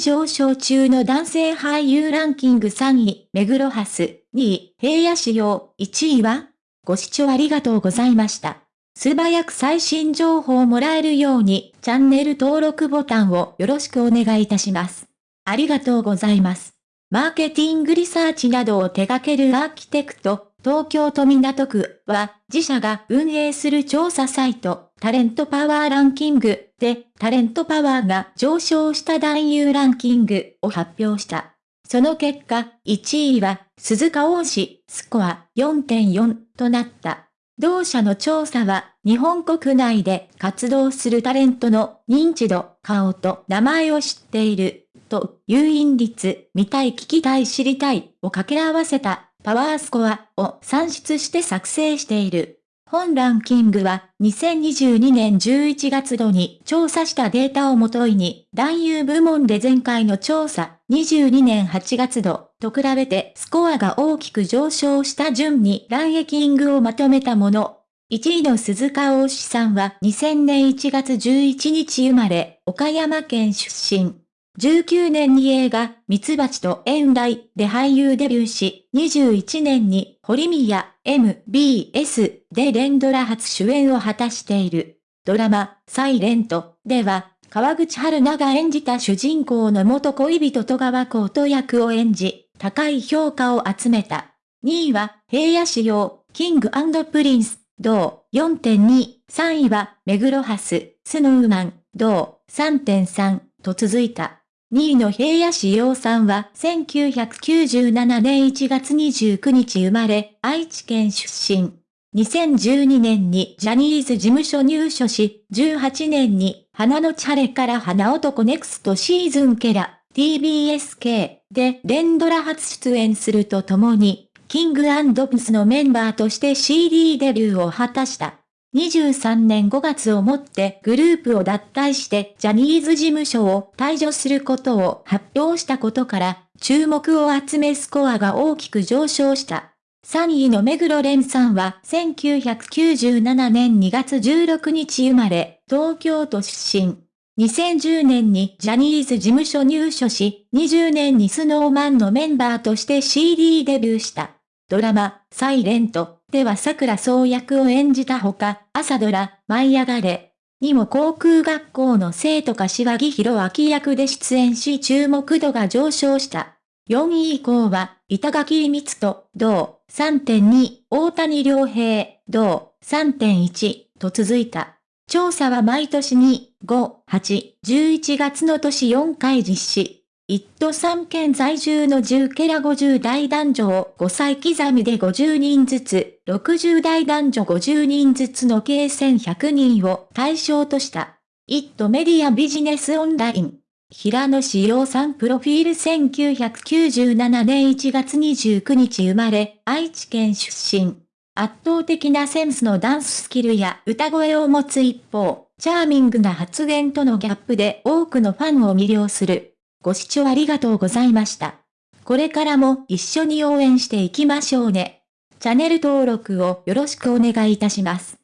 上昇中の男性俳優ランキング3位、目黒ハス、2位、平野仕様、1位はご視聴ありがとうございました。素早く最新情報をもらえるように、チャンネル登録ボタンをよろしくお願いいたします。ありがとうございます。マーケティングリサーチなどを手掛けるアーキテクト、東京都港区は自社が運営する調査サイト、タレントパワーランキングでタレントパワーが上昇した男優ランキングを発表した。その結果、1位は鈴鹿王子スコア4.4となった。同社の調査は、日本国内で活動するタレントの認知度、顔と名前を知っている、と、誘引率、見たい聞きたい知りたい、を掛け合わせた、パワースコアを算出して作成している。本ランキングは2022年11月度に調査したデータをもといに、男優部門で前回の調査22年8月度と比べてスコアが大きく上昇した順にランエキングをまとめたもの。1位の鈴鹿大志さんは2000年1月11日生まれ、岡山県出身。19年に映画、ミツバチと遠来で俳優デビューし、21年に堀宮 MBS で連ドラ初主演を果たしている。ドラマ、サイレントでは、川口春奈が演じた主人公の元恋人戸川コート役を演じ、高い評価を集めた。2位は、平野紫耀、King & Prince、同4.2、3位は、目黒蓮、Snow Man、同3.3と続いた。2位の平野紫耀さんは1997年1月29日生まれ、愛知県出身。2012年にジャニーズ事務所入所し、18年に花のチャレから花男ネクストシーズンケラ、TBSK で連ドラ初出演するとともに、キングプスのメンバーとして CD デビューを果たした。23年5月をもってグループを脱退してジャニーズ事務所を退場することを発表したことから注目を集めスコアが大きく上昇した。3位の目黒蓮さんは1997年2月16日生まれ、東京都出身。2010年にジャニーズ事務所入所し、20年にスノーマンのメンバーとして CD デビューした。ドラマ、サイレントでは桜総役を演じたほか、朝ドラ、舞い上がれにも航空学校の生徒柏木弘明役で出演し注目度が上昇した。4位以降は、板垣光人、同3.2、大谷良平、同3.1と続いた。調査は毎年2、5、8、11月の年4回実施。一都三県在住の10ケラ50代男女を5歳刻みで50人ずつ、60代男女50人ずつの計1100人を対象とした。一都メディアビジネスオンライン。平野志陽さんプロフィール1997年1月29日生まれ、愛知県出身。圧倒的なセンスのダンススキルや歌声を持つ一方、チャーミングな発言とのギャップで多くのファンを魅了する。ご視聴ありがとうございました。これからも一緒に応援していきましょうね。チャンネル登録をよろしくお願いいたします。